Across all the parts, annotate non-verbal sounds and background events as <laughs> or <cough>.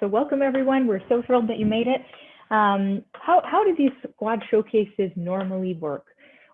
So welcome everyone. We're so thrilled that you made it. Um, how, how do these squad showcases normally work?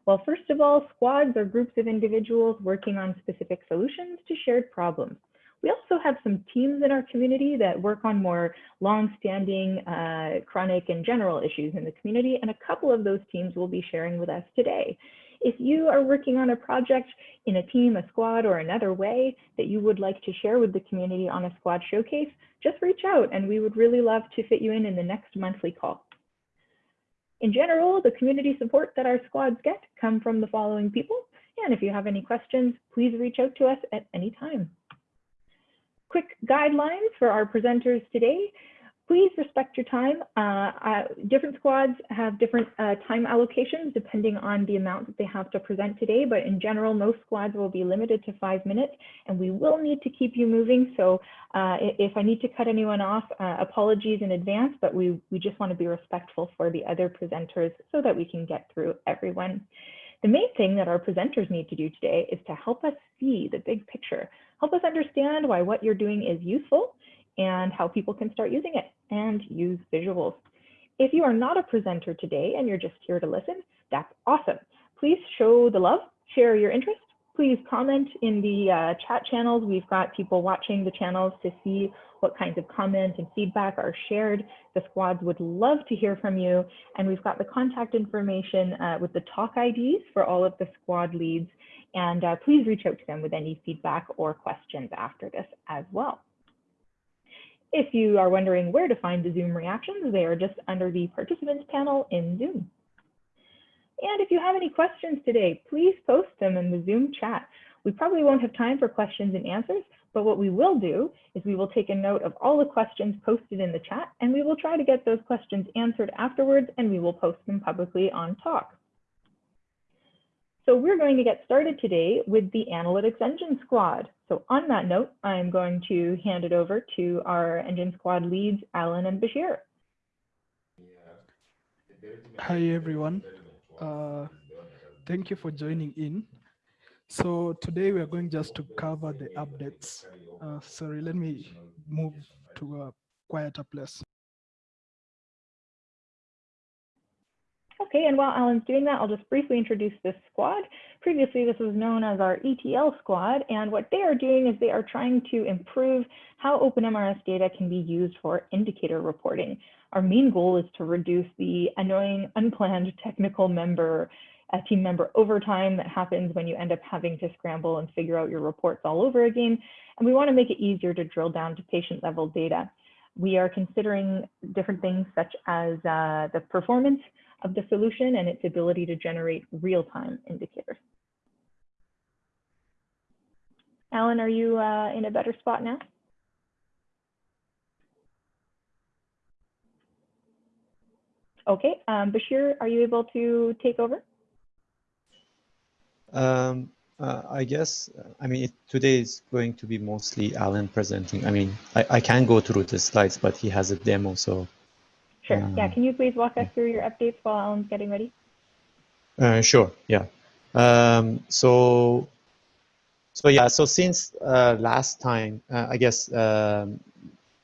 Well, first of all, squads are groups of individuals working on specific solutions to shared problems. We also have some teams in our community that work on more long-standing, uh, chronic and general issues in the community, and a couple of those teams will be sharing with us today. If you are working on a project in a team, a squad, or another way that you would like to share with the community on a squad showcase, just reach out and we would really love to fit you in in the next monthly call. In general, the community support that our squads get come from the following people. And if you have any questions, please reach out to us at any time. Quick guidelines for our presenters today please respect your time. Uh, uh, different squads have different uh, time allocations depending on the amount that they have to present today, but in general, most squads will be limited to five minutes and we will need to keep you moving. So uh, if I need to cut anyone off, uh, apologies in advance, but we, we just wanna be respectful for the other presenters so that we can get through everyone. The main thing that our presenters need to do today is to help us see the big picture, help us understand why what you're doing is useful and how people can start using it and use visuals. If you are not a presenter today and you're just here to listen, that's awesome. Please show the love, share your interest. Please comment in the uh, chat channels. We've got people watching the channels to see what kinds of comments and feedback are shared. The squads would love to hear from you. And we've got the contact information uh, with the talk IDs for all of the squad leads. And uh, please reach out to them with any feedback or questions after this as well. If you are wondering where to find the Zoom reactions, they are just under the participants panel in Zoom. And if you have any questions today, please post them in the Zoom chat. We probably won't have time for questions and answers, but what we will do is we will take a note of all the questions posted in the chat and we will try to get those questions answered afterwards and we will post them publicly on Talk. So we're going to get started today with the Analytics Engine Squad. So on that note, I'm going to hand it over to our Engine Squad leads, Alan and Bashir. Hi, everyone. Uh, thank you for joining in. So today we are going just to cover the updates. Uh, sorry, let me move to a quieter place. Okay, and while Alan's doing that, I'll just briefly introduce this squad. Previously, this was known as our ETL squad, and what they are doing is they are trying to improve how OpenMRS data can be used for indicator reporting. Our main goal is to reduce the annoying, unplanned technical member, a team member overtime that happens when you end up having to scramble and figure out your reports all over again. And we want to make it easier to drill down to patient level data. We are considering different things such as uh, the performance of the solution and its ability to generate real-time indicators. Alan, are you uh, in a better spot now? Okay, um, Bashir, are you able to take over? Um, uh, I guess, I mean, it, today is going to be mostly Alan presenting. I mean, I, I can go through the slides, but he has a demo, so Sure. Um, yeah. Can you please walk us through your updates while Alan's getting ready? Uh, sure. Yeah. Um, so, so yeah. So since uh, last time, uh, I guess um,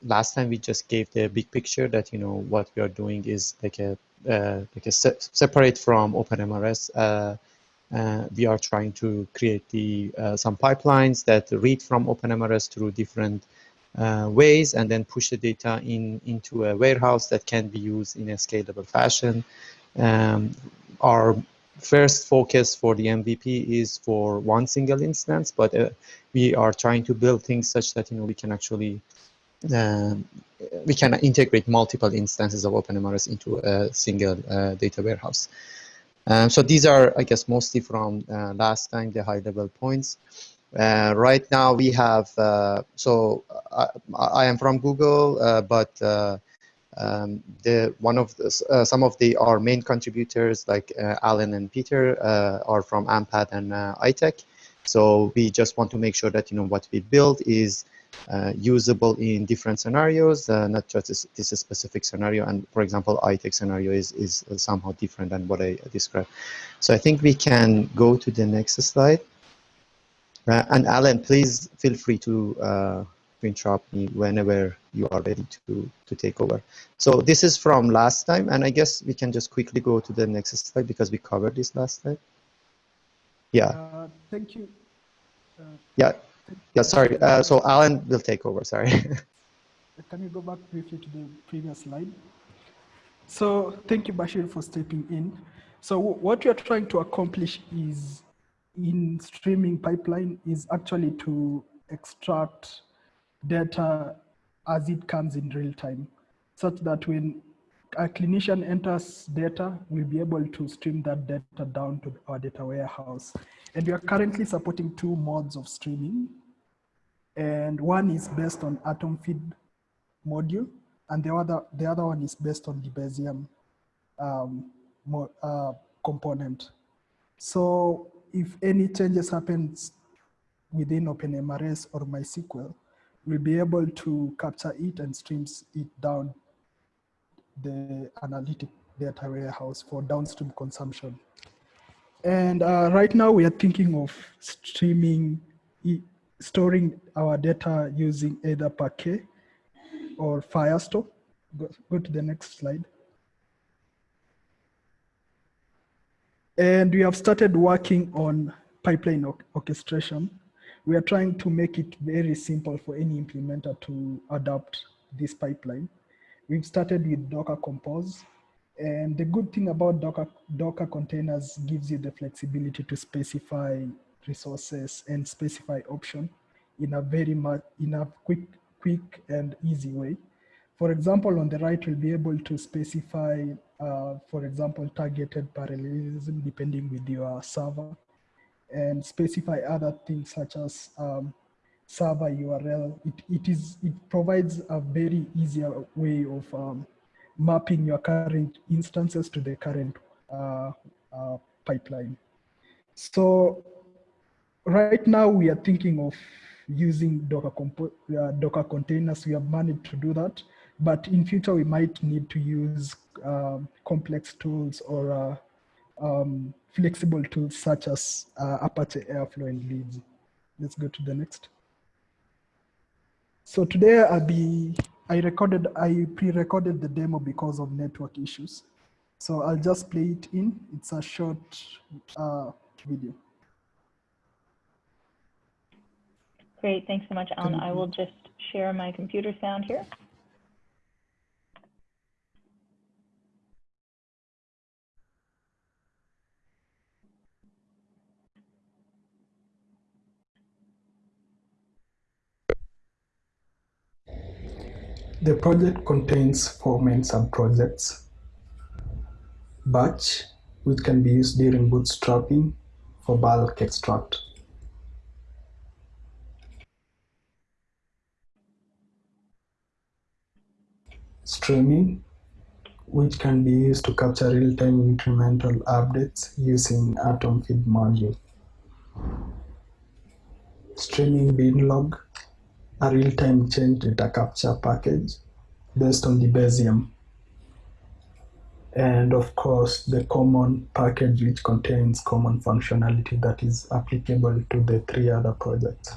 last time we just gave the big picture that you know what we are doing is like a uh, like a se separate from OpenMRS. Uh, uh, we are trying to create the some pipelines that read from OpenMRS through different uh, ways and then push the data in into a warehouse that can be used in a scalable fashion. Um, our first focus for the MVP is for one single instance, but uh, we are trying to build things such that you know we can actually um, we can integrate multiple instances of OpenMRS into a single uh, data warehouse. Um, so these are, I guess, mostly from uh, last time, the high-level points. Uh, right now we have, uh, so I, I, am from Google, uh, but uh, um, the one of the, uh, some of the our main contributors like uh, Alan and Peter are from AMPATH and I-TECH. So we just want to make sure that you know what we build is usable in different scenarios, not just this, this specific scenario. And for example, I-TECH scenario is is somehow different than what I described. So I think we can go to the next slide. Uh, and Alan, please feel free to uh, to interrupt me whenever you are ready to, to take over. So this is from last time, and I guess we can just quickly go to the next slide because we covered this last time. Yeah. Uh, thank you. Uh, yeah. Yeah, sorry. Uh, so Alan will take over, sorry. <laughs> Can you go back briefly to the previous slide? So thank you, Bashir, for stepping in. So what we are trying to accomplish is in streaming pipeline is actually to extract data as it comes in real time, such that when a clinician enters data, we'll be able to stream that data down to our data warehouse. And we are currently supporting two modes of streaming. And one is based on atom feed module, and the other, the other one is based on the Debezium um, uh, component. So if any changes happens within OpenMRS or MySQL, we'll be able to capture it and streams it down the analytic data warehouse for downstream consumption. And uh, right now we are thinking of streaming, storing our data using either Parquet or FHIR store. Go, go to the next slide. And we have started working on pipeline orchestration. We are trying to make it very simple for any implementer to adopt this pipeline. We've started with Docker Compose. And the good thing about Docker, Docker containers gives you the flexibility to specify resources and specify option in a very much, in a quick, quick and easy way. For example, on the right, we'll be able to specify, uh, for example, targeted parallelism depending with your server and specify other things such as um, server URL. It, it, is, it provides a very easier way of um, mapping your current instances to the current uh, uh, pipeline. So right now we are thinking of using Docker, uh, Docker containers. We have managed to do that. But in future, we might need to use um, complex tools or uh, um, flexible tools such as uh, Apache Airflow and Leads. Let's go to the next. So today I'll be, I recorded, I pre-recorded the demo because of network issues. So I'll just play it in. It's a short uh, video. Great, thanks so much, Alan. I will just share my computer sound here. The project contains four main subprojects. Batch, which can be used during bootstrapping for bulk extract. Streaming, which can be used to capture real-time incremental updates using Atom Feed module. Streaming binlog, a real-time change data capture package based on the Debezium. And of course, the common package which contains common functionality that is applicable to the three other projects.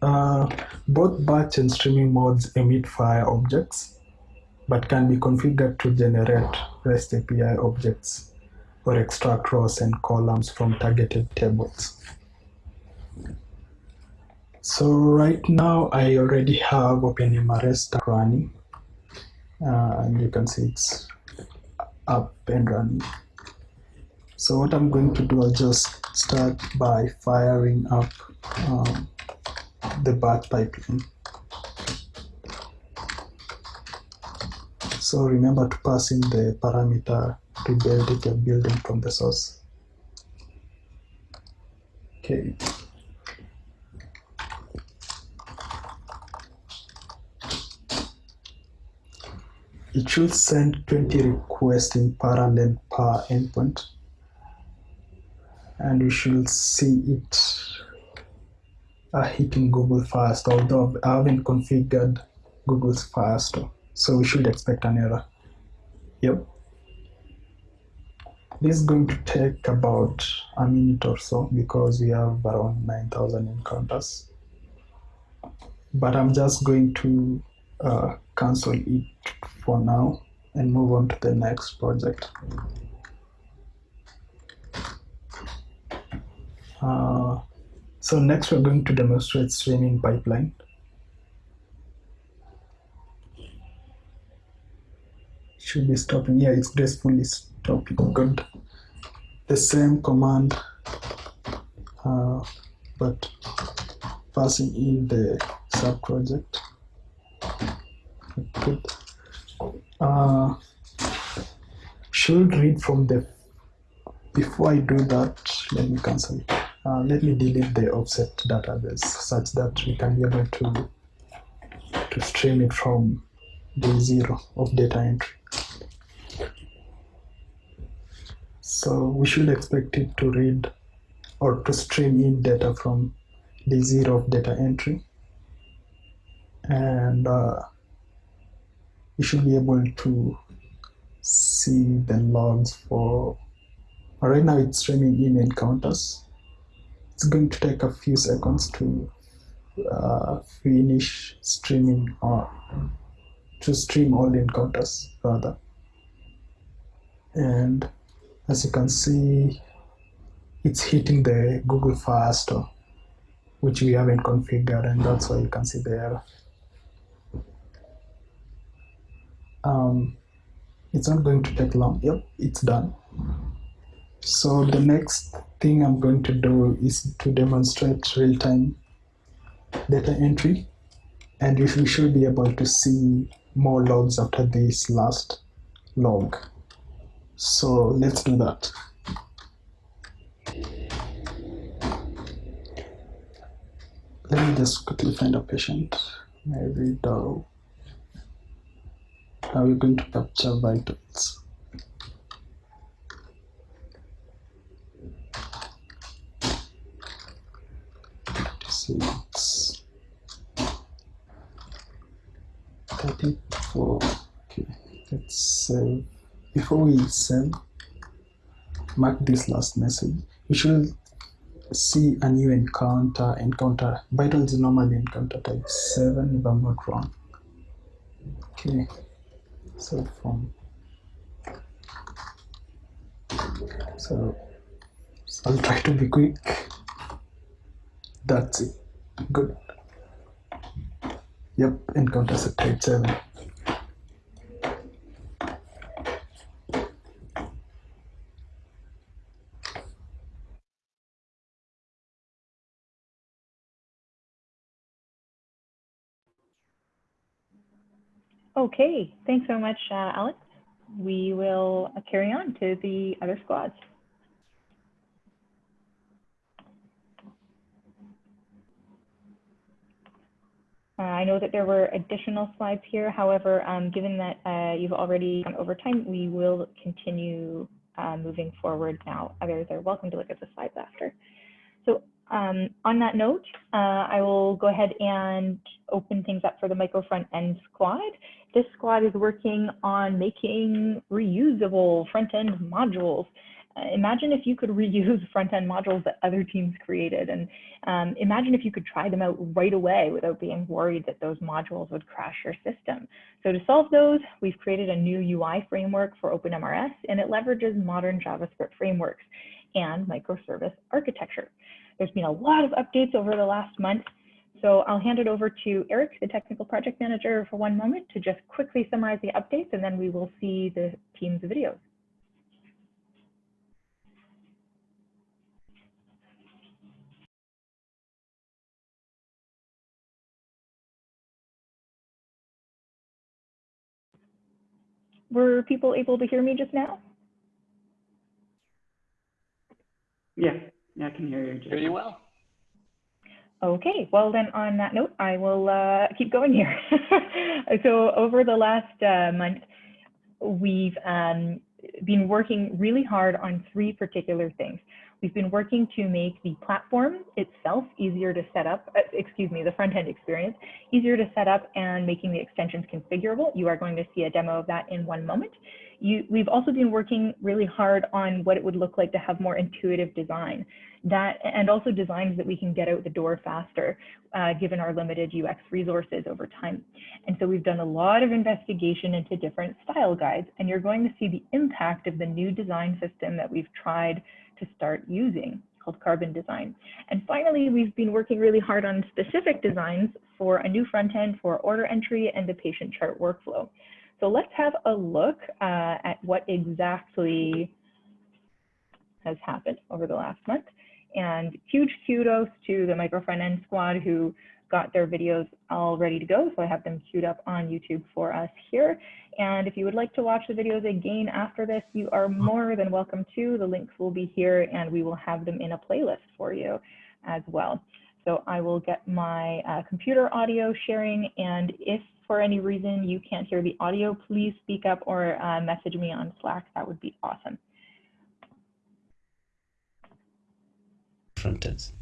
Uh, both batch and streaming modes emit FHIR objects, but can be configured to generate REST API objects or extract rows and columns from targeted tables. So right now I already have OpenMRS running uh, and you can see it's up and running. So what I'm going to do, I'll just start by firing up um, the batch pipeline. So remember to pass in the parameter to build it you're building from the source. Okay. It should send 20 requests in parallel per endpoint. And we should see it uh, hitting Google FHIR store, although I haven't configured Google's FHIR store. So we should expect an error. Yep. This is going to take about a minute or so because we have around 9,000 encounters. but I'm just going to uh, cancel it for now and move on to the next project. Uh, so next we're going to demonstrate streaming pipeline. Should be stopping. Yeah, it's gracefully stopping. Good. The same command, uh, but passing in the sub project. Uh, should read from the. Before I do that, let me cancel it. Uh, let me delete the offset database such that we can be able to to stream it from day zero of data entry. So we should expect it to read or to stream in data from day zero of data entry. And uh, we should be able to see the logs for, right now it's streaming in encounters. It's going to take a few seconds to uh, finish streaming or to stream all the encounters rather. And as you can see, it's hitting the Google FHIR Store, which we haven't configured, and that's why you can see the error. Um, it's not going to take long. Yep, it's done. So the next thing I'm going to do is to demonstrate real-time data entry, and we should be able to see more logs after this last log. So let's do that. Let me just quickly find a patient. Maybe though. Now we're going to capture vitals. Thirty-four. Okay, let's save. Before we send mark this last message. we should see a new encounter. Encounter vitals is normally encounter type seven, if I'm not wrong. Okay, so from so, I'll try to be quick. That's it. Good. Yep, encounters at type seven. Okay, thanks so much, uh, Alex. We will uh, carry on to the other squads. Uh, I know that there were additional slides here. However, um, given that uh, you've already gone over time, we will continue uh, moving forward now. Others are welcome to look at the slides after. So um, on that note, uh, I will go ahead and open things up for the micro front end squad. This squad is working on making reusable front end modules. Uh, imagine if you could <laughs> reuse front end modules that other teams created and um, imagine if you could try them out right away without being worried that those modules would crash your system. So to solve those, we've created a new UI framework for OpenMRS and it leverages modern JavaScript frameworks and microservice architecture. There's been a lot of updates over the last month. So I'll hand it over to Eric, the technical project manager, for one moment to just quickly summarize the updates, and then we will see the team's videos. Were people able to hear me just now? Yeah, yeah, I can hear you. Hear you well. Okay, well then on that note, I will uh, keep going here. <laughs> so over the last uh, month, we've um, been working really hard on three particular things. We've been working to make the platform itself easier to set up, uh, excuse me, the front end experience easier to set up and making the extensions configurable. You are going to see a demo of that in one moment. You, we've also been working really hard on what it would look like to have more intuitive design that and also designs that we can get out the door faster uh, given our limited UX resources over time. And so we've done a lot of investigation into different style guides and you're going to see the impact of the new design system that we've tried to start using called Carbon Design. And finally, we've been working really hard on specific designs for a new front end for order entry and the patient chart workflow. So let's have a look uh, at what exactly has happened over the last month. And huge kudos to the micro front end squad who got their videos all ready to go. So I have them queued up on YouTube for us here. And if you would like to watch the videos again after this, you are more than welcome to. The links will be here and we will have them in a playlist for you as well. So I will get my uh, computer audio sharing. And if for any reason you can't hear the audio, please speak up or uh, message me on Slack. That would be awesome. frontends.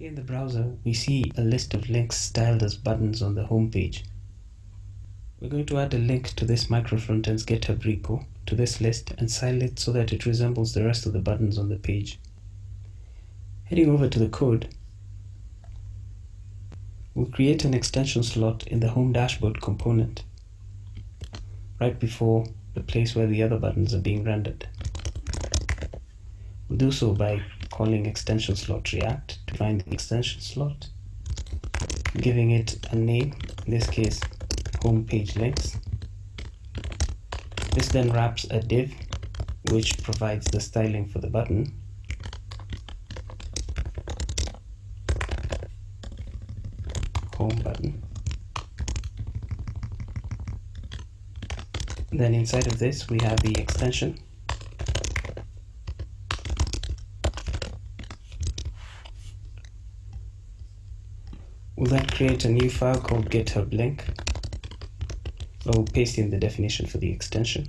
In the browser, we see a list of links styled as buttons on the home page. We're going to add a link to this microfrontends GitHub repo to this list and style it so that it resembles the rest of the buttons on the page. Heading over to the code, we'll create an extension slot in the home dashboard component right before the place where the other buttons are being rendered. We'll do so by calling extension slot react to find the extension slot, giving it a name, in this case home page links. This then wraps a div which provides the styling for the button. Home button. Then inside of this we have the extension We'll then create a new file called GitHub link. We'll paste in the definition for the extension.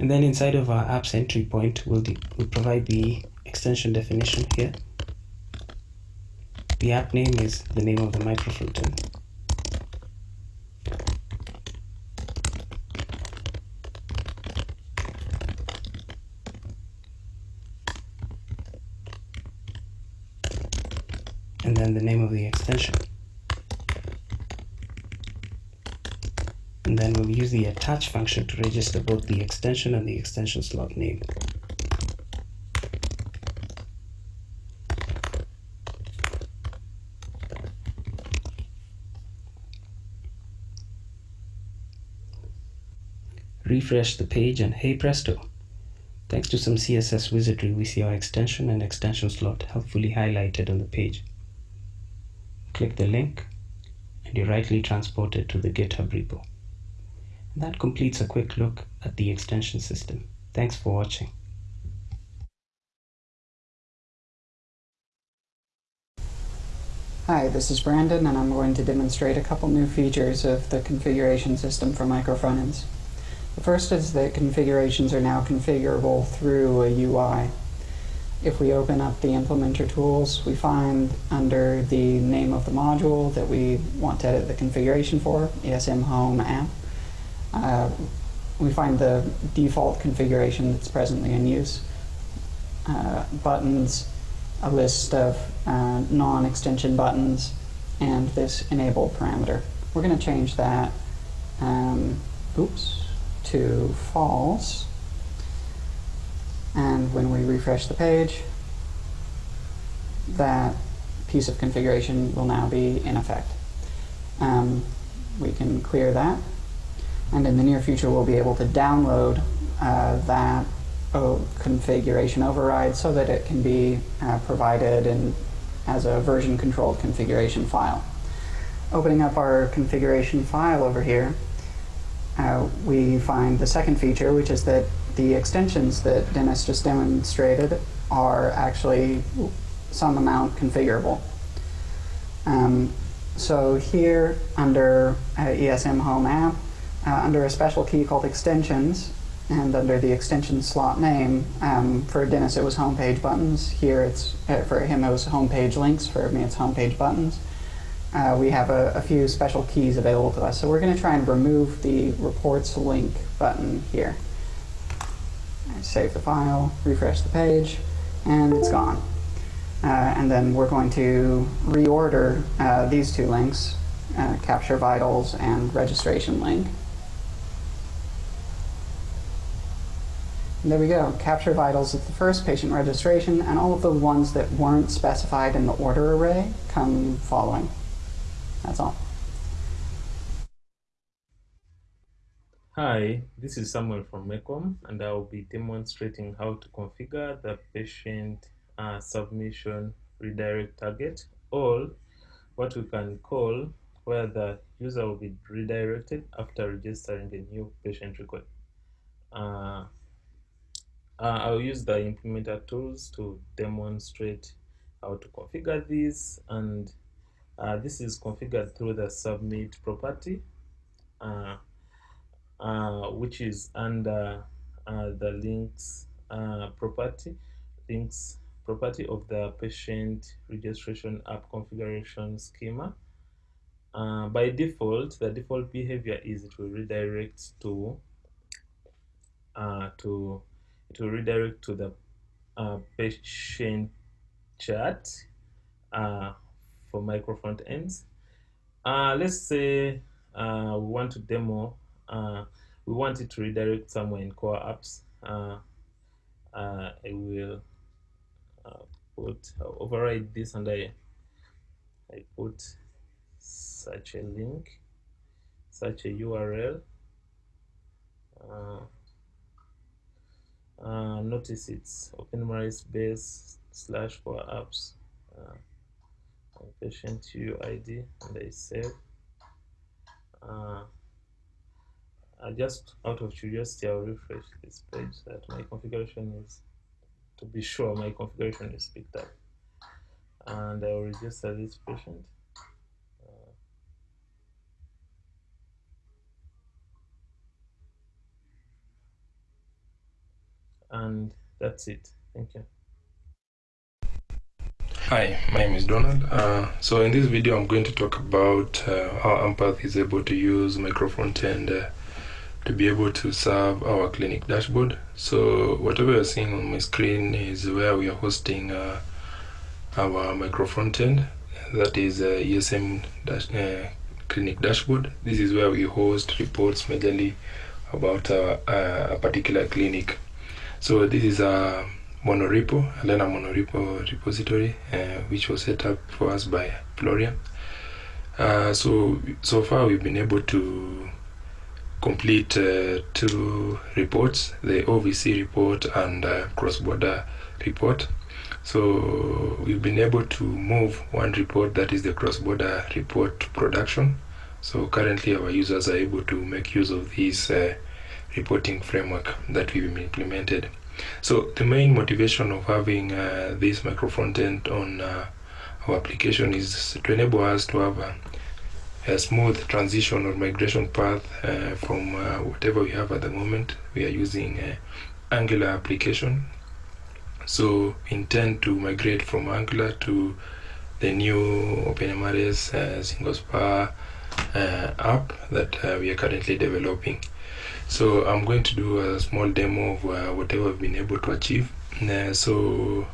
And then inside of our apps entry point, we'll, we'll provide the extension definition here. The app name is the name of the microfrontend. And then the name of the extension. And then we'll use the attach function to register both the extension and the extension slot name. Refresh the page and hey presto! Thanks to some CSS wizardry, we see our extension and extension slot helpfully highlighted on the page click the link and you're rightly transported to the GitHub repo. And that completes a quick look at the extension system. Thanks for watching. Hi, this is Brandon and I'm going to demonstrate a couple new features of the configuration system for micro frontends. The first is that configurations are now configurable through a UI. If we open up the implementer tools, we find under the name of the module that we want to edit the configuration for, ESM Home app, uh, we find the default configuration that's presently in use. Uh, buttons, a list of uh, non-extension buttons, and this enable parameter. We're going to change that um, oops, to false and when we refresh the page, that piece of configuration will now be in effect. Um, we can clear that. And in the near future, we'll be able to download uh, that oh, configuration override so that it can be uh, provided in, as a version controlled configuration file. Opening up our configuration file over here, uh, we find the second feature, which is that the extensions that Dennis just demonstrated are actually some amount configurable. Um, so here under uh, ESM Home app, uh, under a special key called extensions, And under the extension slot name, um, for Dennis it was homepage buttons. Here it's, uh, for him it was homepage links. For me it's homepage buttons. Uh, we have a, a few special keys available to us. So we're going to try and remove the reports link button here. Save the file, refresh the page, and it's gone. Uh, and then we're going to reorder uh, these two links, uh, Capture Vitals and Registration link. And there we go. Capture Vitals is the first patient registration, and all of the ones that weren't specified in the order array come following. That's all. Hi, this is Samuel from Mekom, and I will be demonstrating how to configure the patient uh, submission redirect target, or what we can call where the user will be redirected after registering a new patient record. Uh, uh, I'll use the implementer tools to demonstrate how to configure this, and uh, this is configured through the submit property. Uh, which is under uh, the links uh, property, links property of the patient registration app configuration schema. Uh, by default, the default behavior is it will redirect to uh, to it will redirect to the uh, patient chat for micro front ends. let's say we want to demo uh, we want it to redirect somewhere in core apps. Uh, uh, I will uh, put override this and I I put such a link such a URL uh, uh, notice it's OpenMRS base slash core apps. Patient UID and I save. Uh, just out of curiosity, I'll refresh this page so that my configuration is, to be sure my configuration is picked up. And I'll register this patient. Uh, and that's it. Thank you. Hi, my name is Donald. Uh, so in this video, I'm going to talk about uh, how AMPATH is able to use microfrontend uh, to be able to serve our clinic dashboard. So whatever you're seeing on my screen is where we are hosting uh, our micro frontend. That is uh, ESM dash, uh, clinic dashboard. This is where we host reports majorly about uh, a particular clinic. So this is a monorepo, a Lerna monorepo repository, uh, which was set up for us by Florian. Uh, so so far we've been able to complete uh, two reports, the OVC report and uh, cross-border report. So we've been able to move one report, that is the cross-border report production. So currently our users are able to make use of this uh, reporting framework that we've implemented. So the main motivation of having uh, this micro front-end on uh, our application is to enable us to have a a smooth transition or migration path uh, from uh, whatever we have at the moment. We are using uh, Angular application. So intend to migrate from Angular to the new OpenMRS uh, single SPA uh, app that uh, we are currently developing. So I'm going to do a small demo of uh, whatever I've been able to achieve. so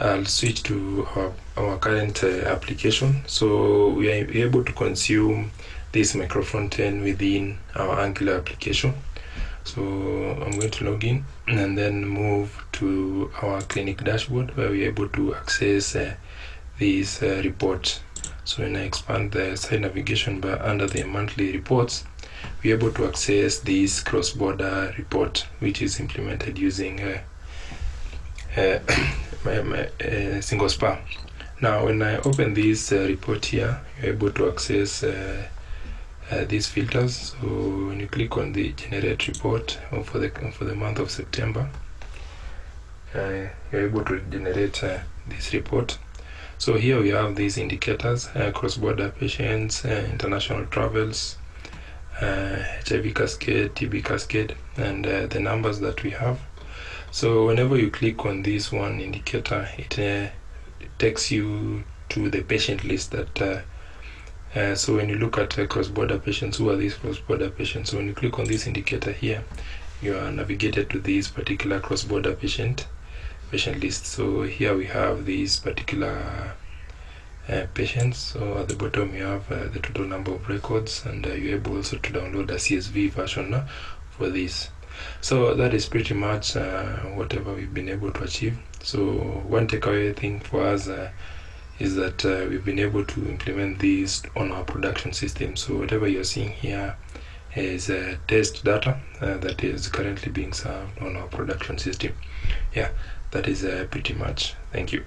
I'll switch to our, our current uh, application. So we are able to consume this micro frontend within our Angular application. So I'm going to log in and then move to our clinic dashboard where we're able to access uh, these uh, reports. So when I expand the side navigation bar under the monthly reports, we're able to access this cross-border report, which is implemented using uh, <clears throat> my, my uh, single SPA. Now, when I open this uh, report here, you're able to access uh, these filters. So when you click on the generate report for the for the month of September, uh, you're able to generate uh, this report. So here we have these indicators: cross-border patients, international travels, HIV cascade, TB cascade, and the numbers that we have. So whenever you click on this one indicator, it, uh, takes you to the patient list that uh, uh, so when you look at uh, cross-border patients, who are these cross-border patients? So when you click on this indicator here, you are navigated to this particular cross-border patient patient list. So here we have these particular uh, patients. So at the bottom you have uh, the total number of records, and uh, you're able also to download a CSV version for this. So that is pretty much whatever we've been able to achieve. So one takeaway thing for us is that uh, we've been able to implement these on our production system. So whatever you're seeing here is uh, test data uh, that is currently being served on our production system. Yeah, that is uh, pretty much. Thank you.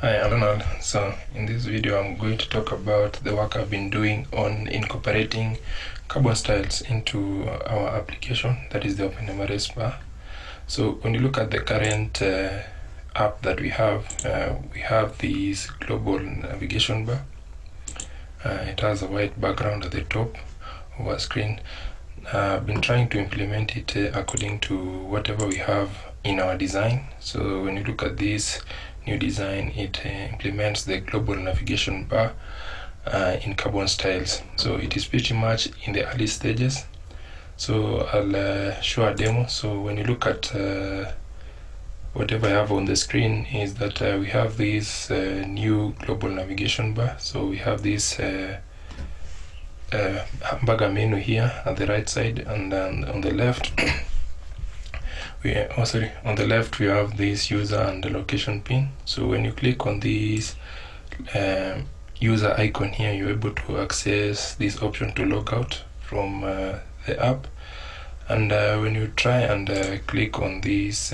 Hi, Donald. So in this video, I'm going to talk about the work I've been doing on incorporating carbon styles into our application, that is the OpenMRS bar. So when you look at the current uh, app that we have, uh, we have this global navigation bar. Uh, it has a white background at the top of our screen. Uh, I've been trying to implement it uh, according to whatever we have in our design. So when you look at this new design, it uh, implements the global navigation bar uh, in carbon styles. So it is pretty much in the early stages. So I'll show a demo. So when you look at whatever I have on the screen is that uh, we have this uh, new global navigation bar. So we have this uh, uh hamburger menu here at the right side, and then on the left, <coughs> we oh sorry, on the left we have this user and the location pin. So when you click on this um, user icon here, you're able to access this option to log out from uh, the app. And uh, when you try and click on this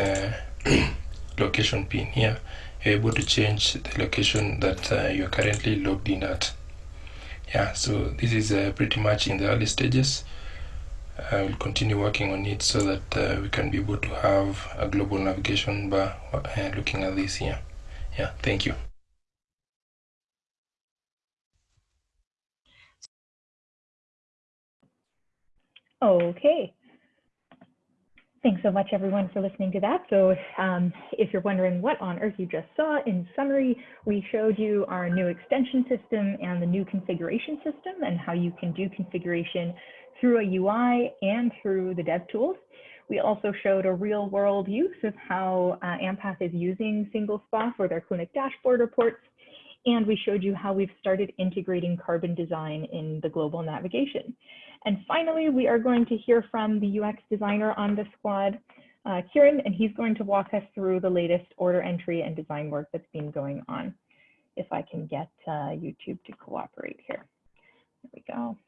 <clears throat> location pin here you're able to change the location that uh, you're currently logged in at. Yeah so this is uh, pretty much in the early stages. I will continue working on it so that uh, we can be able to have a global navigation bar uh, looking at this here. Yeah thank you okay Thanks so much, everyone, for listening to that. So um, if you're wondering what on earth you just saw, in summary, we showed you our new extension system and the new configuration system and how you can do configuration through a UI and through the dev tools. We also showed a real world use of how uh, AMPATH is using single SPA for their clinic dashboard reports. And we showed you how we've started integrating carbon design in the global navigation. And finally, we are going to hear from the UX designer on the squad, uh, Kieran, and he's going to walk us through the latest order entry and design work that's been going on. If I can get uh, YouTube to cooperate here. There we go.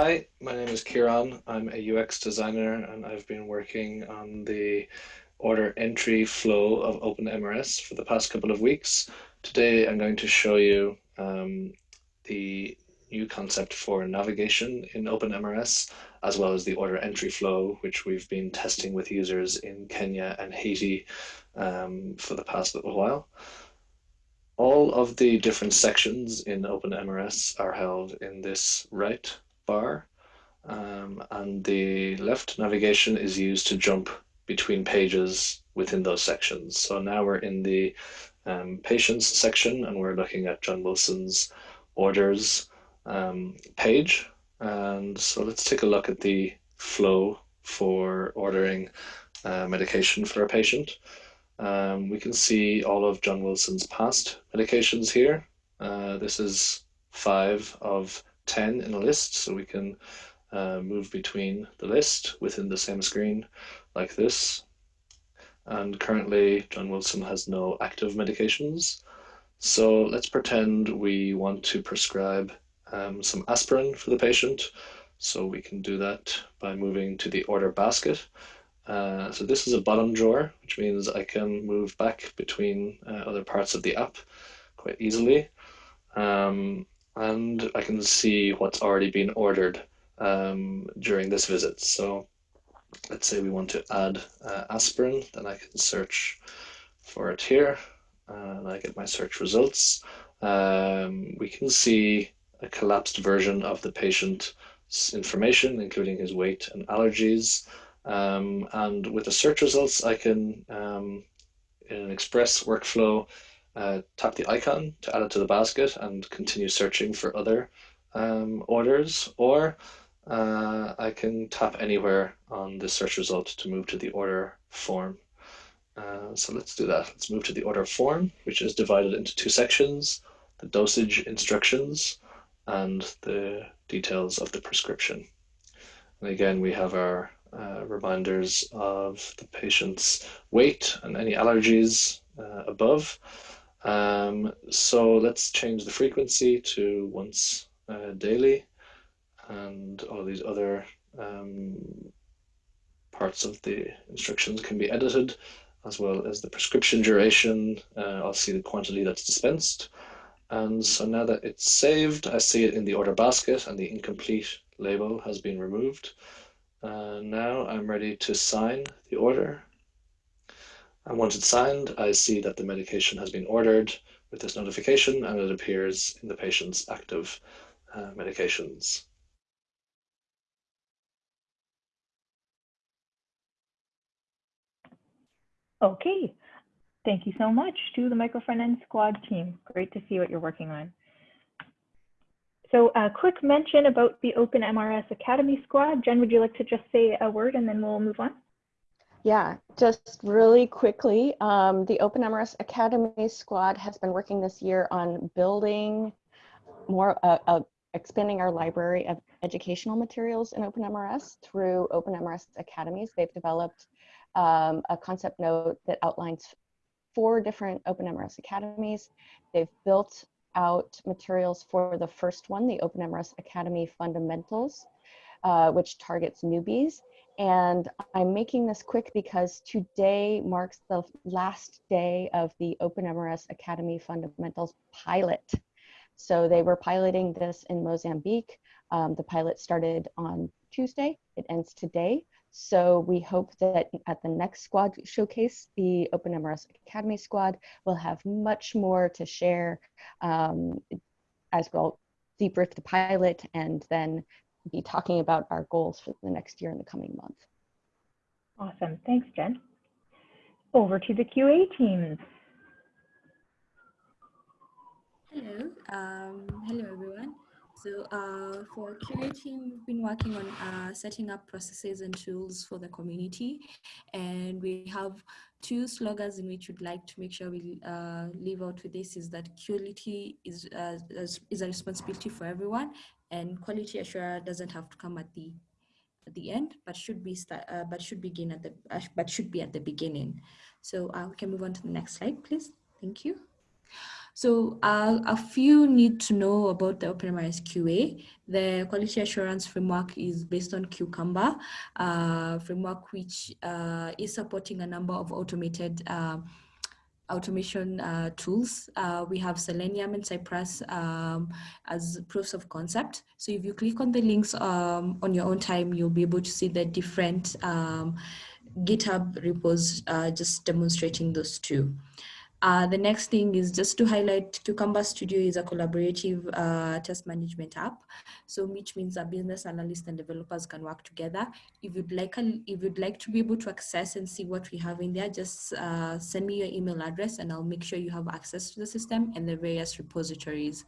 Hi, my name is Kieran. I'm a UX designer and I've been working on the order entry flow of OpenMRS for the past couple of weeks. Today I'm going to show you um, the new concept for navigation in OpenMRS, as well as the order entry flow, which we've been testing with users in Kenya and Haiti um, for the past little while. All of the different sections in OpenMRS are held in this right bar, um, and the left navigation is used to jump between pages within those sections. So now we're in the um, patients section and we're looking at John Wilson's orders um, page. And so let's take a look at the flow for ordering uh, medication for a patient. Um, we can see all of John Wilson's past medications here. Uh, this is five of 10 in a list, so we can uh, move between the list within the same screen like this. And currently, John Wilson has no active medications. So let's pretend we want to prescribe um, some aspirin for the patient. So we can do that by moving to the order basket. Uh, so this is a bottom drawer, which means I can move back between uh, other parts of the app quite easily. Um, and I can see what's already been ordered um, during this visit. So let's say we want to add uh, aspirin, then I can search for it here, and I get my search results. Um, we can see a collapsed version of the patient's information, including his weight and allergies. Um, and with the search results, I can, um, in an express workflow, uh, tap the icon to add it to the basket and continue searching for other um, orders, or uh, I can tap anywhere on the search result to move to the order form. Uh, so let's do that. Let's move to the order form, which is divided into two sections, the dosage instructions and the details of the prescription. And again, we have our uh, reminders of the patient's weight and any allergies uh, above. Um, so let's change the frequency to once uh, daily and all these other um, parts of the instructions can be edited as well as the prescription duration. Uh, I'll see the quantity that's dispensed. And so now that it's saved, I see it in the order basket and the incomplete label has been removed. Uh, now I'm ready to sign the order. And once it's signed, I see that the medication has been ordered with this notification and it appears in the patient's active uh, medications. Okay, thank you so much to the Microfront End Squad team. Great to see what you're working on. So a quick mention about the Open MRS Academy Squad. Jen, would you like to just say a word and then we'll move on? Yeah, just really quickly, um, the Open MRS Academy Squad has been working this year on building more, uh, uh, expanding our library of educational materials in Open MRS through Open MRS Academies. They've developed um, a concept note that outlines four different Open MRS Academies. They've built out materials for the first one, the Open MRS Academy Fundamentals, uh, which targets newbies. And I'm making this quick because today marks the last day of the OpenMRS Academy Fundamentals pilot. So they were piloting this in Mozambique. Um, the pilot started on Tuesday, it ends today. So we hope that at the next squad showcase, the OpenMRS Academy squad will have much more to share um, as well deeper into the pilot and then be talking about our goals for the next year in the coming month. Awesome. Thanks, Jen. Over to the QA teams. Hello. Um, hello, everyone. So uh, for team, we've been working on uh, setting up processes and tools for the community. And we have two slogans in which we'd like to make sure we uh, leave out with this is that quality is, uh, is a responsibility for everyone and quality assurance doesn't have to come at the at the end, but should be start, uh, but should begin at the uh, but should be at the beginning. So we can move on to the next slide, please. Thank you. So uh, a few need to know about the OpenMRS QA. The quality assurance framework is based on Cucumber uh, framework, which uh, is supporting a number of automated uh, automation uh, tools. Uh, we have Selenium and Cypress um, as proofs of concept. So if you click on the links um, on your own time, you'll be able to see the different um, GitHub repos uh, just demonstrating those two. Uh, the next thing is just to highlight Cucumber Studio is a collaborative uh, test management app. So which means that business analysts and developers can work together. If you'd like, a, if you'd like to be able to access and see what we have in there, just uh, send me your email address and I'll make sure you have access to the system and the various repositories.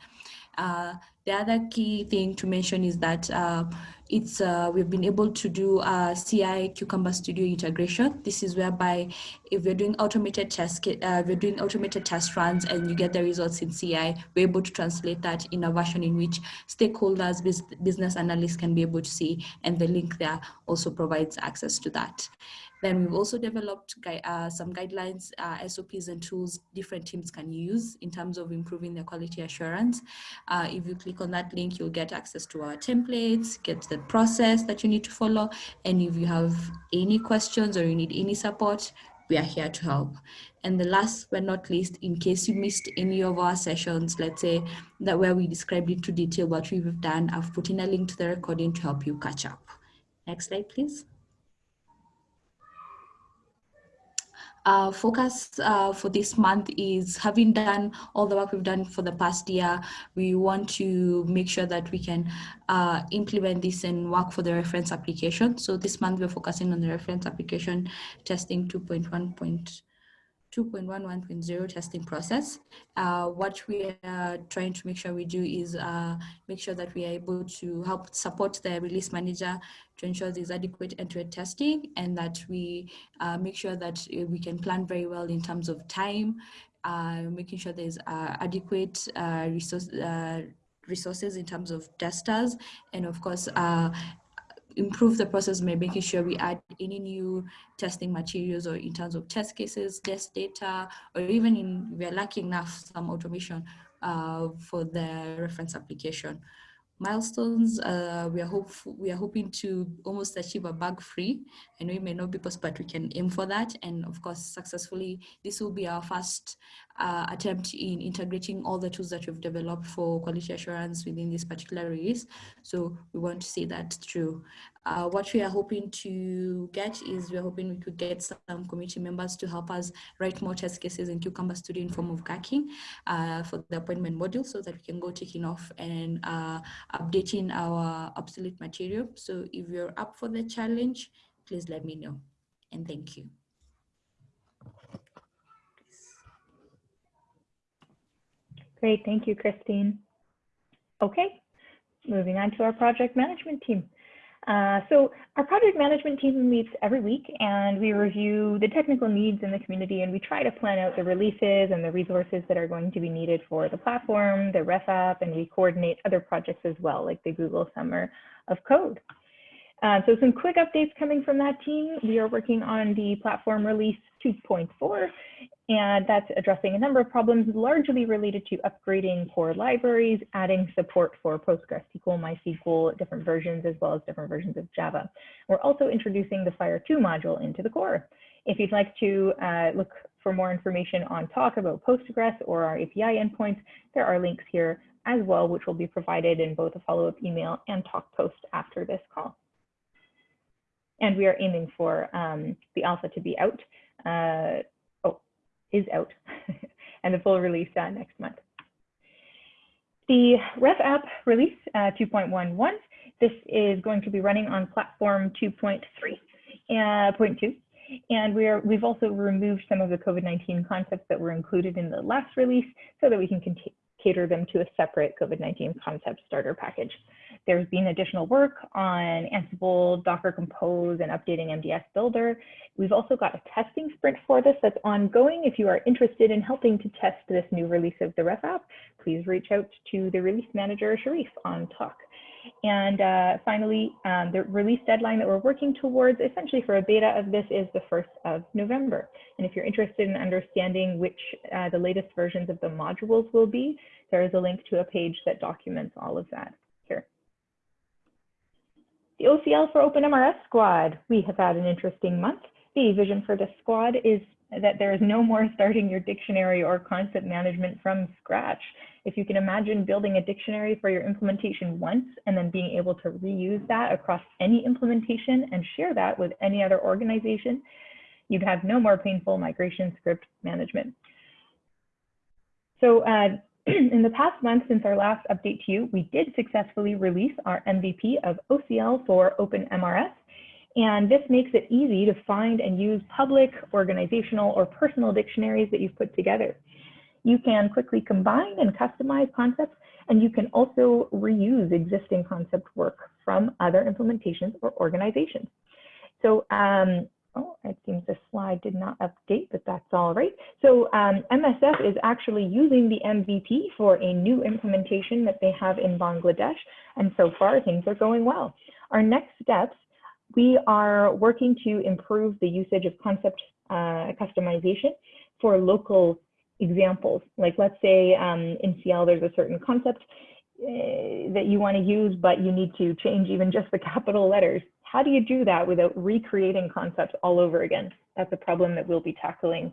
Uh, the other key thing to mention is that uh, it's uh, we've been able to do a CI Cucumber Studio integration. This is whereby if you're doing automated test, uh, we're doing automated test runs and you get the results in CI, we're able to translate that in a version in which stakeholders, business analysts can be able to see, and the link there also provides access to that. Then we've also developed uh, some guidelines, uh, SOPs and tools different teams can use in terms of improving their quality assurance. Uh, if you click on that link, you'll get access to our templates, get the process that you need to follow. And if you have any questions or you need any support, we are here to help. And the last but not least, in case you missed any of our sessions, let's say that where we described into detail what we've done, I've put in a link to the recording to help you catch up. Next slide, please. Uh, focus uh, for this month is having done all the work we've done for the past year, we want to make sure that we can uh, implement this and work for the reference application. So this month we're focusing on the reference application testing 2.1. 2.11.0 testing process. Uh, what we are trying to make sure we do is uh, make sure that we are able to help support the release manager to ensure there's adequate end-to-end testing and that we uh, make sure that uh, we can plan very well in terms of time, uh, making sure there's uh, adequate resource, resources in terms of testers, and of course, improve the process by making sure we add any new testing materials or in terms of test cases, test data, or even in, we're lacking enough some automation uh, for the reference application. Milestones uh, we are hope we are hoping to almost achieve a bug free i know it may not be possible but we can aim for that. And of course successfully this will be our first uh, attempt in integrating all the tools that we've developed for quality assurance within this particular release so we want to see that through uh, what we are hoping to get is we're hoping we could get some community members to help us write more test cases in Cucumber Studio in form of Gherkin uh, for the appointment module so that we can go taking off and uh, updating our obsolete material. So if you're up for the challenge, please let me know. And thank you. Great, thank you, Christine. Okay, moving on to our project management team. Uh, so our project management team meets every week and we review the technical needs in the community and we try to plan out the releases and the resources that are going to be needed for the platform, the ref app, and we coordinate other projects as well, like the Google Summer of Code. Uh, so some quick updates coming from that team. We are working on the platform release 2.4 and that's addressing a number of problems largely related to upgrading core libraries, adding support for PostgreSQL, MySQL, different versions, as well as different versions of Java. We're also introducing the FHIR2 module into the core. If you'd like to uh, look for more information on talk about Postgres or our API endpoints, there are links here as well, which will be provided in both a follow-up email and talk post after this call. And we are aiming for um, the alpha to be out uh, is out <laughs> and the full release uh, next month. The Ref app release uh, 2.11, this is going to be running on platform 2.3, uh, 0.2. And we are, we've also removed some of the COVID-19 concepts that were included in the last release so that we can cater them to a separate COVID-19 concept starter package. There's been additional work on Ansible, Docker Compose, and updating MDS Builder. We've also got a testing sprint for this that's ongoing. If you are interested in helping to test this new release of the Ref app, please reach out to the release manager, Sharif, on Talk. And uh, finally, um, the release deadline that we're working towards, essentially for a beta of this, is the 1st of November. And if you're interested in understanding which uh, the latest versions of the modules will be, there is a link to a page that documents all of that. The OCL for OpenMRS squad. We have had an interesting month. The vision for this squad is that there is no more starting your dictionary or concept management from scratch. If you can imagine building a dictionary for your implementation once and then being able to reuse that across any implementation and share that with any other organization, you'd have no more painful migration script management. So uh, <clears throat> in the past month since our last update to you, we did successfully release our MVP of OCL for OpenMRS. And this makes it easy to find and use public, organizational, or personal dictionaries that you've put together. You can quickly combine and customize concepts, and you can also reuse existing concept work from other implementations or organizations. So um, Oh, it seems the slide did not update, but that's all right. So um, MSF is actually using the MVP for a new implementation that they have in Bangladesh. And so far things are going well. Our next steps, we are working to improve the usage of concept uh, customization for local examples. Like let's say um, in CL, there's a certain concept uh, that you want to use, but you need to change even just the capital letters. How do you do that without recreating concepts all over again? That's a problem that we'll be tackling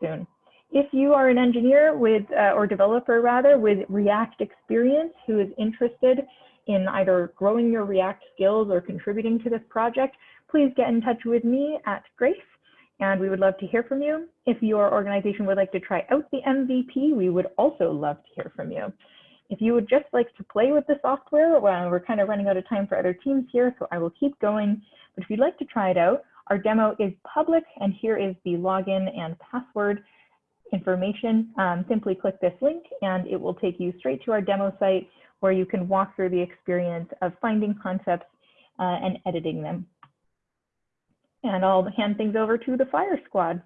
soon. If you are an engineer with, uh, or developer rather, with React experience who is interested in either growing your React skills or contributing to this project, please get in touch with me at Grace. and we would love to hear from you. If your organization would like to try out the MVP, we would also love to hear from you. If you would just like to play with the software, well, we're kind of running out of time for other teams here, so I will keep going. But if you'd like to try it out, our demo is public, and here is the login and password information. Um, simply click this link, and it will take you straight to our demo site where you can walk through the experience of finding concepts uh, and editing them. And I'll hand things over to the FHIR squad.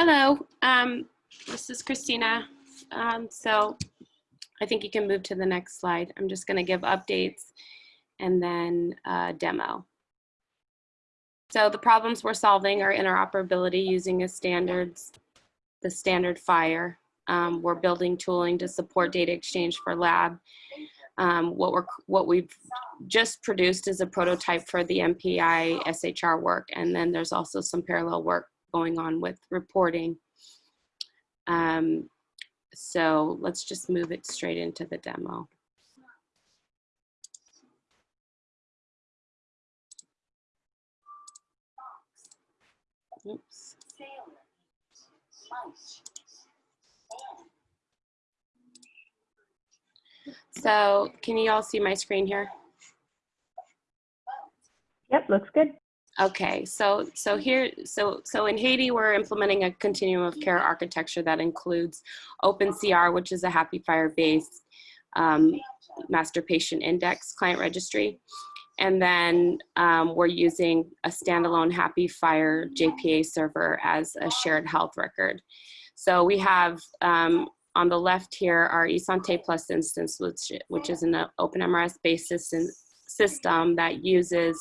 Hello, um, this is Christina. Um, so I think you can move to the next slide. I'm just gonna give updates and then uh, demo. So the problems we're solving are interoperability using a standards, the standard FHIR. Um, we're building tooling to support data exchange for lab. Um, what we're what we've just produced is a prototype for the MPI SHR work, and then there's also some parallel work going on with reporting. Um, so let's just move it straight into the demo. Oops. So can you all see my screen here? Yep, looks good. Okay, so so here, so so in Haiti, we're implementing a continuum of care architecture that includes OpenCR, which is a HAPI FHIR-based um, master patient index client registry, and then um, we're using a standalone HAPI FHIR JPA server as a shared health record. So we have um, on the left here our iSante Plus instance, which which is an OpenMRS-based system system that uses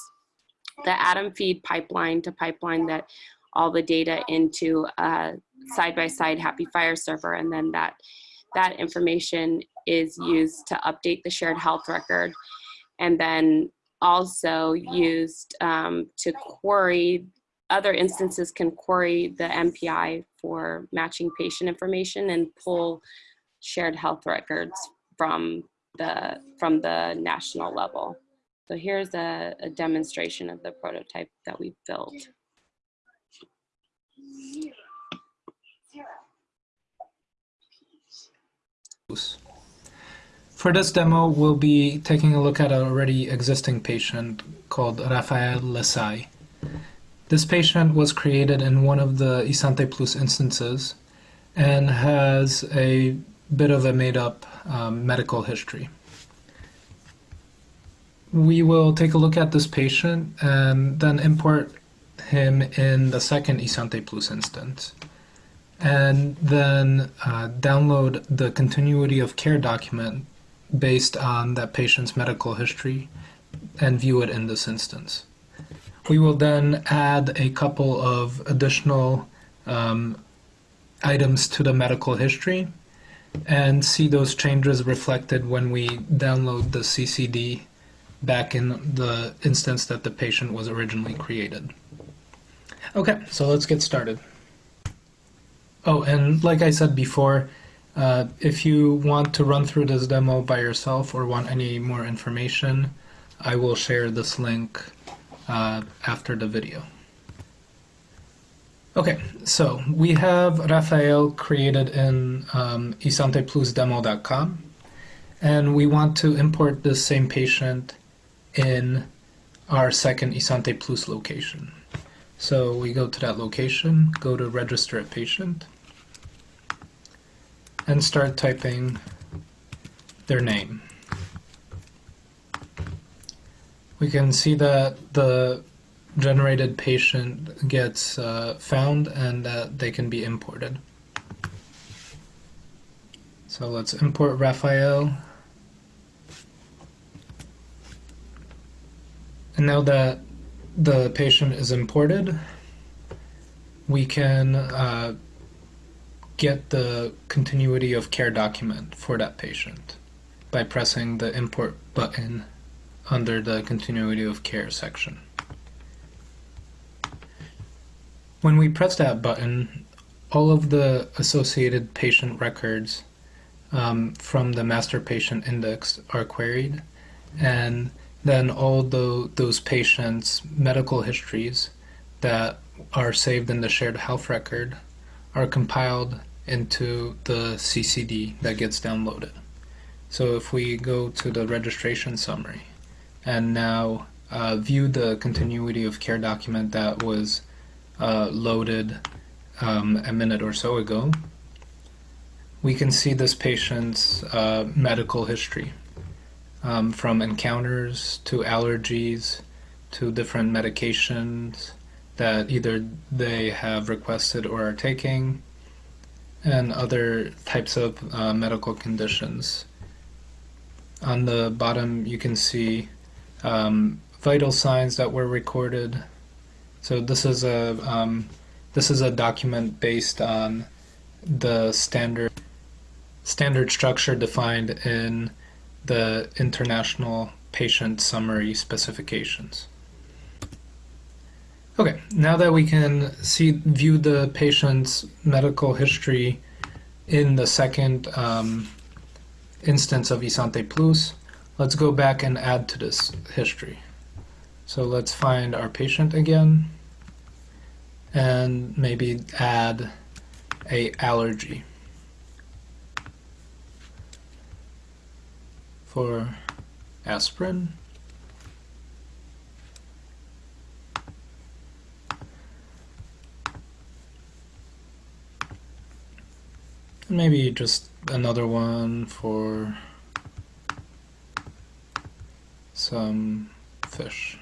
the Atom feed pipeline to pipeline that all the data into a side-by-side HAPI FHIR server, and then that that information is used to update the shared health record, and then also used um, to query other instances can query the MPI for matching patient information and pull shared health records from the from the national level. So here's a, a demonstration of the prototype that we built. For this demo, we'll be taking a look at an already existing patient called Rafael Lesai. This patient was created in one of the Isante Plus instances and has a bit of a made-up um, medical history we will take a look at this patient and then import him in the second Isante Plus instance. And then uh, download the continuity of care document based on that patient's medical history and view it in this instance. We will then add a couple of additional um, items to the medical history and see those changes reflected when we download the CCD back in the instance that the patient was originally created. Okay, so let's get started. Oh, and like I said before, uh, if you want to run through this demo by yourself or want any more information, I will share this link uh, after the video. Okay, so we have Rafael created in um, isanteplusdemo.com, and we want to import this same patient in our second Isante Plus location. So we go to that location, go to register a patient, and start typing their name. We can see that the generated patient gets uh, found and that they can be imported. So let's import Raphael And now that the patient is imported, we can uh, get the continuity of care document for that patient by pressing the import button under the continuity of care section. When we press that button, all of the associated patient records um, from the master patient index are queried and then all the, those patients' medical histories that are saved in the shared health record are compiled into the CCD that gets downloaded. So if we go to the registration summary and now uh, view the continuity of care document that was uh, loaded um, a minute or so ago, we can see this patient's uh, medical history um, from encounters to allergies to different medications that either they have requested or are taking and other types of uh, medical conditions. On the bottom you can see um, vital signs that were recorded. So this is a um, this is a document based on the standard standard structure defined in the International Patient Summary Specifications. Okay, now that we can see view the patient's medical history in the second um, instance of Isante Plus, let's go back and add to this history. So let's find our patient again and maybe add a allergy. For aspirin. And Maybe just another one for some fish.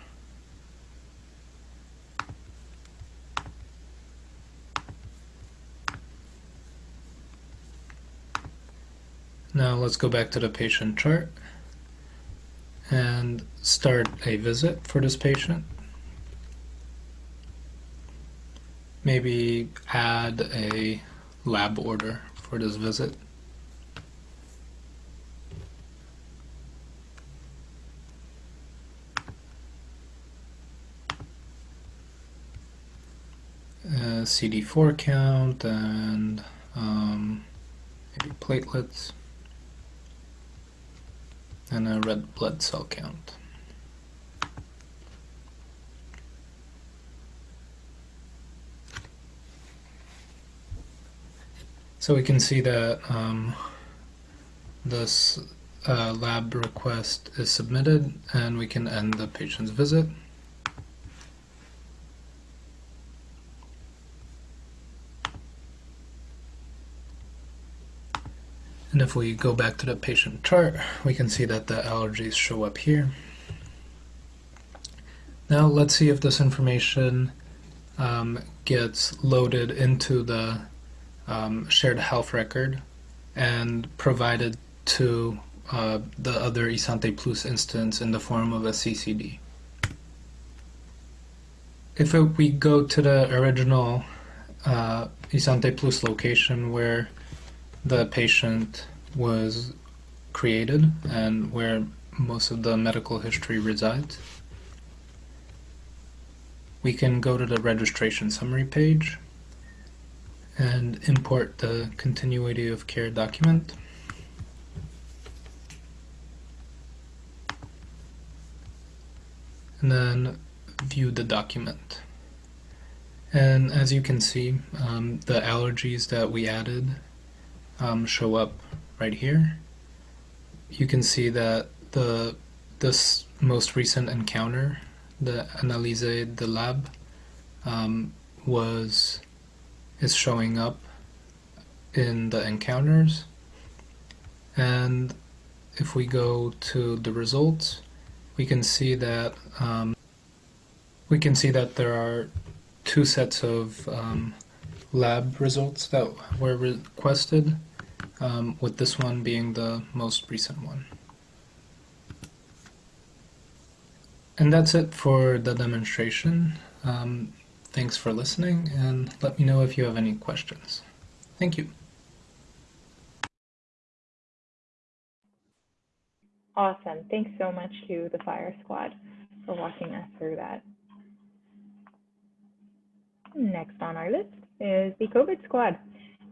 Now let's go back to the patient chart and start a visit for this patient. Maybe add a lab order for this visit. Uh, CD4 count and um, maybe platelets and a red blood cell count. So we can see that um, this uh, lab request is submitted and we can end the patient's visit. And if we go back to the patient chart, we can see that the allergies show up here. Now let's see if this information um, gets loaded into the um, shared health record and provided to uh, the other Isante Plus instance in the form of a CCD. If it, we go to the original uh, iSante Plus location where the patient was created and where most of the medical history resides. We can go to the registration summary page and import the continuity of care document. And then view the document. And as you can see, um, the allergies that we added um, show up right here. You can see that the this most recent encounter, the Analyse de Lab, um, was is showing up in the encounters. And if we go to the results, we can see that um, we can see that there are two sets of um, lab results that were requested, um, with this one being the most recent one. And that's it for the demonstration. Um, thanks for listening and let me know if you have any questions. Thank you. Awesome. Thanks so much to the FHIR squad for walking us through that. Next on our list is the COVID squad.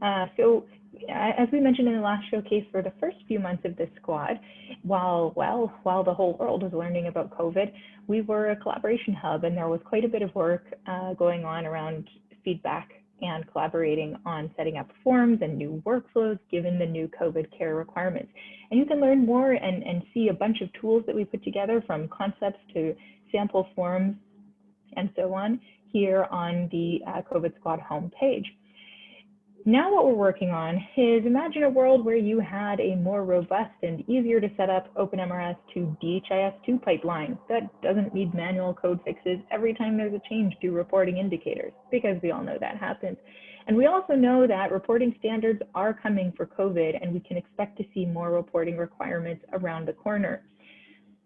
Uh, so as we mentioned in the last showcase for the first few months of this squad, while, well, while the whole world was learning about COVID, we were a collaboration hub and there was quite a bit of work uh, going on around feedback and collaborating on setting up forms and new workflows given the new COVID care requirements. And you can learn more and, and see a bunch of tools that we put together from concepts to sample forms and so on here on the uh, COVID Squad homepage. Now what we're working on is imagine a world where you had a more robust and easier to set up OpenMRS to DHIS2 pipeline that doesn't need manual code fixes every time there's a change to reporting indicators, because we all know that happens. And we also know that reporting standards are coming for COVID and we can expect to see more reporting requirements around the corner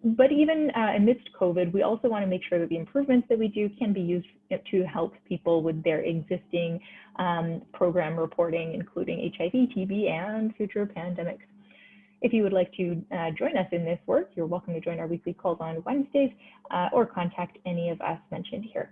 but even uh, amidst COVID, we also want to make sure that the improvements that we do can be used to help people with their existing um, program reporting, including HIV, TB, and future pandemics. If you would like to uh, join us in this work, you're welcome to join our weekly calls on Wednesdays uh, or contact any of us mentioned here.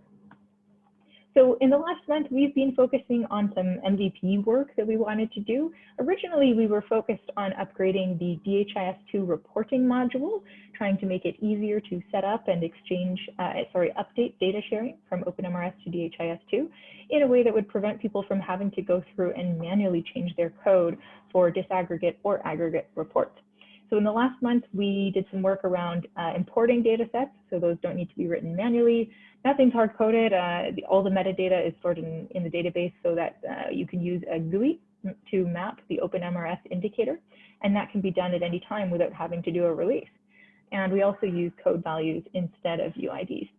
So in the last month, we've been focusing on some MVP work that we wanted to do. Originally, we were focused on upgrading the DHIS2 reporting module, trying to make it easier to set up and exchange, uh, sorry, update data sharing from OpenMRS to DHIS2 in a way that would prevent people from having to go through and manually change their code for disaggregate or aggregate reports. So in the last month, we did some work around uh, importing data sets. So those don't need to be written manually. Nothing's hard coded. Uh, the, all the metadata is stored in, in the database so that uh, you can use a GUI to map the OpenMRS indicator. And that can be done at any time without having to do a release. And we also use code values instead of UIDs.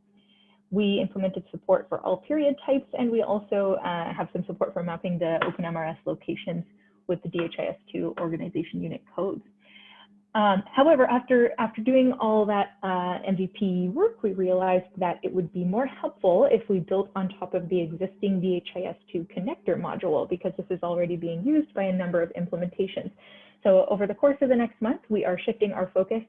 We implemented support for all period types, and we also uh, have some support for mapping the OpenMRS locations with the DHIS2 organization unit codes. Um, however, after, after doing all that uh, MVP work, we realized that it would be more helpful if we built on top of the existing DHIS2 connector module because this is already being used by a number of implementations. So over the course of the next month, we are shifting our focus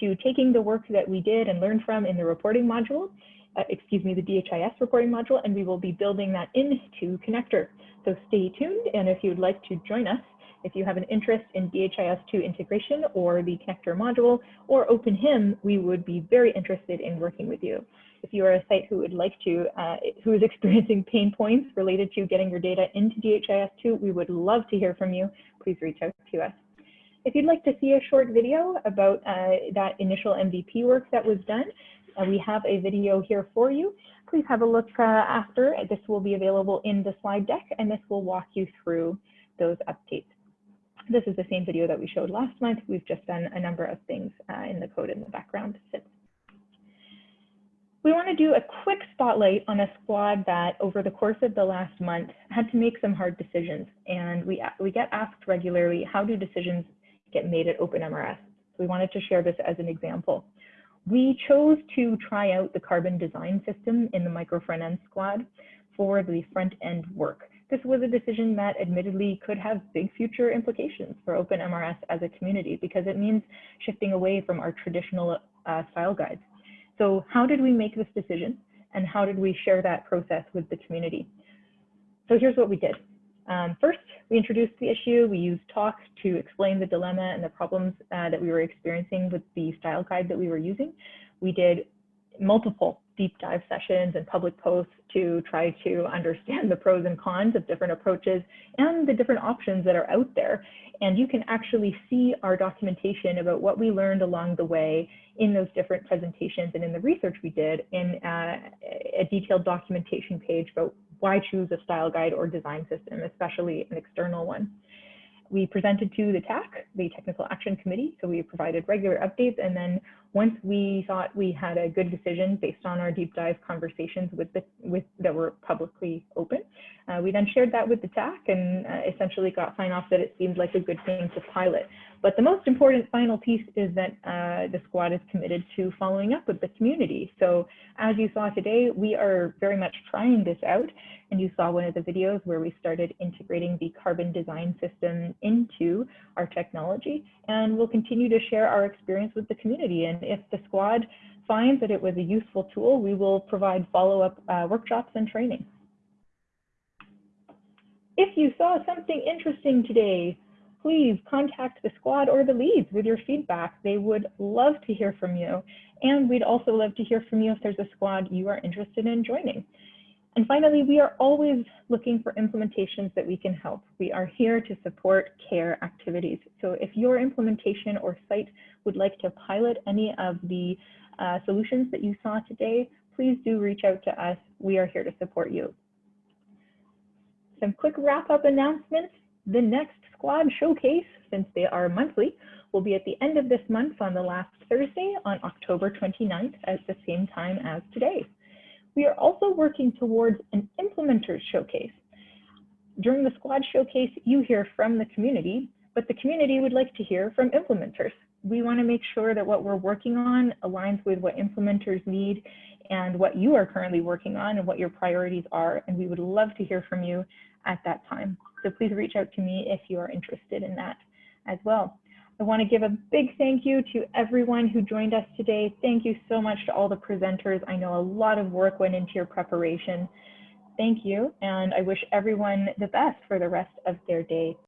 to taking the work that we did and learned from in the reporting module, uh, excuse me, the DHIS reporting module, and we will be building that into connector. So stay tuned, and if you'd like to join us, if you have an interest in DHIS2 integration or the connector module or OpenHIM, we would be very interested in working with you. If you are a site who would like to, uh, who is <laughs> experiencing pain points related to getting your data into DHIS2, we would love to hear from you. Please reach out to us. If you'd like to see a short video about uh, that initial MVP work that was done, uh, we have a video here for you. Please have a look uh, after. This will be available in the slide deck, and this will walk you through those updates. This is the same video that we showed last month. We've just done a number of things uh, in the code in the background since. We want to do a quick spotlight on a squad that over the course of the last month had to make some hard decisions. And we, we get asked regularly, how do decisions get made at OpenMRS? So we wanted to share this as an example. We chose to try out the carbon design system in the micro front end squad for the front end work. This was a decision that admittedly could have big future implications for OpenMRS as a community because it means shifting away from our traditional uh, style guides. So how did we make this decision and how did we share that process with the community? So here's what we did. Um, first, we introduced the issue. We used talks to explain the dilemma and the problems uh, that we were experiencing with the style guide that we were using. We did multiple deep dive sessions and public posts to try to understand the pros and cons of different approaches and the different options that are out there. And you can actually see our documentation about what we learned along the way in those different presentations and in the research we did in uh, a detailed documentation page about why choose a style guide or design system, especially an external one. We presented to the TAC, the Technical Action Committee, so we provided regular updates and then once we thought we had a good decision based on our deep dive conversations with the with that were publicly open, uh, we then shared that with the TAC and uh, essentially got sign off that it seemed like a good thing to pilot. But the most important final piece is that uh, the squad is committed to following up with the community. So as you saw today, we are very much trying this out. And you saw one of the videos where we started integrating the carbon design system into our technology. And we'll continue to share our experience with the community. And if the squad finds that it was a useful tool, we will provide follow-up uh, workshops and training. If you saw something interesting today, please contact the squad or the leads with your feedback. They would love to hear from you. And we'd also love to hear from you if there's a squad you are interested in joining. And finally, we are always looking for implementations that we can help. We are here to support CARE activities. So if your implementation or site would like to pilot any of the uh, solutions that you saw today, please do reach out to us. We are here to support you. Some quick wrap up announcements. The next squad showcase, since they are monthly, will be at the end of this month on the last Thursday on October 29th at the same time as today. We are also working towards an implementers showcase. During the squad showcase, you hear from the community, but the community would like to hear from implementers. We want to make sure that what we're working on aligns with what implementers need and what you are currently working on and what your priorities are. And we would love to hear from you at that time. So please reach out to me if you are interested in that as well. I want to give a big thank you to everyone who joined us today. Thank you so much to all the presenters. I know a lot of work went into your preparation. Thank you, and I wish everyone the best for the rest of their day.